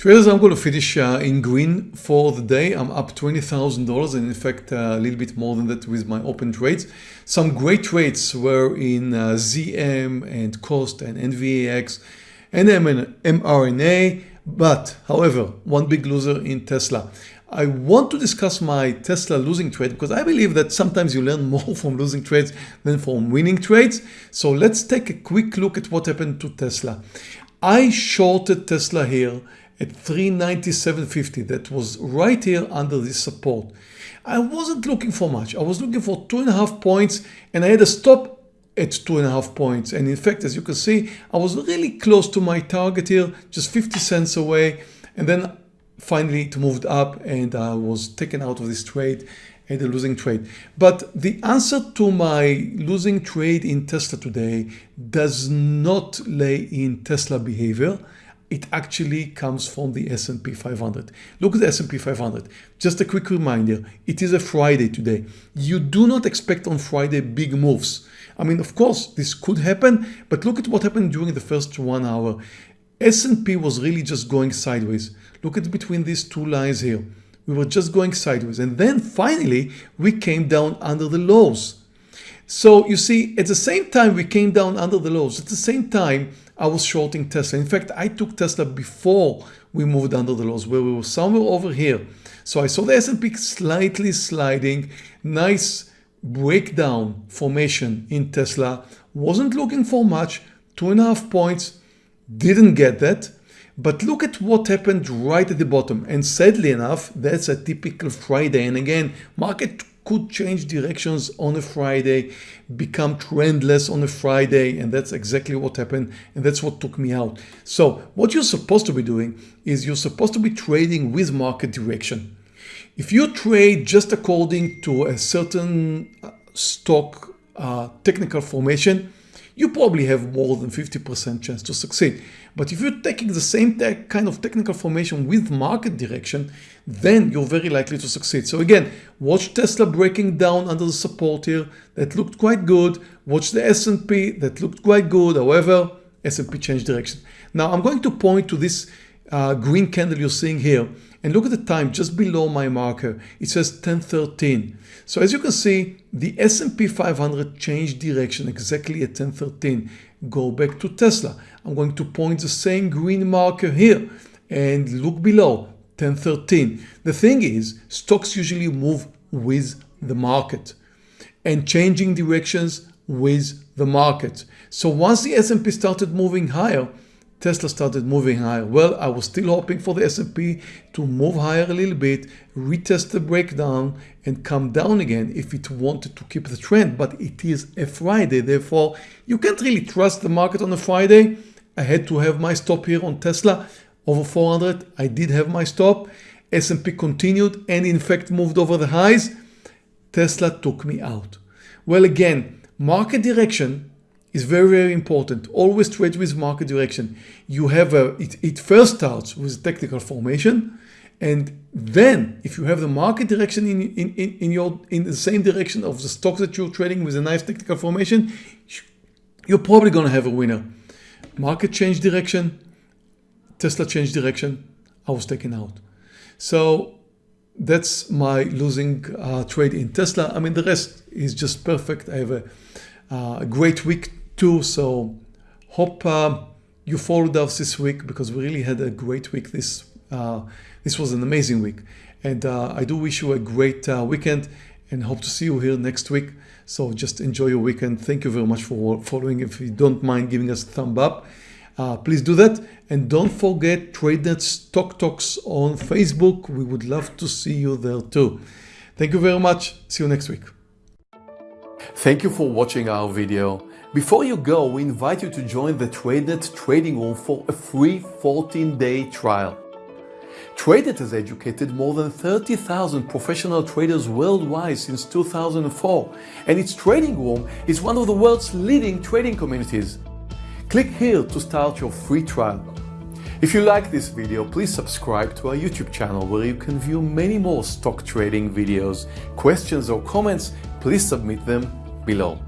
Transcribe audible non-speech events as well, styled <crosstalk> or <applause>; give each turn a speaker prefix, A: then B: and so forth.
A: Traders, I'm going to finish uh, in green for the day. I'm up $20,000 and in fact uh, a little bit more than that with my open trades. Some great trades were in uh, ZM and COST and NVAX and mRNA, but however, one big loser in Tesla. I want to discuss my Tesla losing trade because I believe that sometimes you learn <laughs> more from losing trades than from winning trades. So let's take a quick look at what happened to Tesla. I shorted Tesla here at 397.50 that was right here under this support. I wasn't looking for much. I was looking for two and a half points and I had a stop at two and a half points. And in fact, as you can see, I was really close to my target here, just 50 cents away. And then finally it moved up and I was taken out of this trade and a losing trade. But the answer to my losing trade in Tesla today does not lay in Tesla behavior it actually comes from the S&P 500. Look at the S&P 500. Just a quick reminder, it is a Friday today. You do not expect on Friday big moves. I mean, of course, this could happen, but look at what happened during the first one hour. S&P was really just going sideways. Look at between these two lines here. We were just going sideways. And then finally, we came down under the lows. So you see, at the same time we came down under the lows, at the same time I was shorting Tesla. In fact, I took Tesla before we moved under the lows where we were somewhere over here. So I saw the S&P slightly sliding, nice breakdown formation in Tesla, wasn't looking for much, two and a half points, didn't get that. But look at what happened right at the bottom. And sadly enough, that's a typical Friday. And again, market could change directions on a Friday, become trendless on a Friday, and that's exactly what happened, and that's what took me out. So what you're supposed to be doing is you're supposed to be trading with market direction. If you trade just according to a certain uh, stock uh, technical formation, you probably have more than 50% chance to succeed. But if you're taking the same kind of technical formation with market direction, then you're very likely to succeed. So again, watch Tesla breaking down under the support here. That looked quite good. Watch the S&P that looked quite good. However, S&P changed direction. Now I'm going to point to this uh, green candle you're seeing here and look at the time just below my marker. It says 1013. So as you can see, the S&P 500 changed direction exactly at 1013. Go back to Tesla. I'm going to point the same green marker here and look below 1013. The thing is, stocks usually move with the market and changing directions with the market. So once the S&P started moving higher, Tesla started moving higher. Well, I was still hoping for the S&P to move higher a little bit, retest the breakdown and come down again if it wanted to keep the trend. But it is a Friday, therefore you can't really trust the market on a Friday. I had to have my stop here on Tesla over 400. I did have my stop. S&P continued and in fact moved over the highs. Tesla took me out. Well, again, market direction is very, very important. Always trade with market direction. You have a, it, it first starts with technical formation. And then if you have the market direction in, in, in, in your, in the same direction of the stocks that you're trading with a nice technical formation, you're probably going to have a winner. Market change direction, Tesla change direction, I was taken out. So that's my losing uh, trade in Tesla. I mean, the rest is just perfect. I have a, uh, a great week too. So hope uh, you followed us this week because we really had a great week. This uh, this was an amazing week, and uh, I do wish you a great uh, weekend and hope to see you here next week. So just enjoy your weekend. Thank you very much for following. If you don't mind giving us a thumb up, uh, please do that. And don't forget TradeNet Stock Talks on Facebook. We would love to see you there too. Thank you very much. See you next week. Thank you for watching our video. Before you go, we invite you to join the TradeNet trading room for a free 14-day trial. TradeNet has educated more than 30,000 professional traders worldwide since 2004, and its trading room is one of the world's leading trading communities. Click here to start your free trial. If you like this video, please subscribe to our YouTube channel where you can view many more stock trading videos. Questions or comments, please submit them below.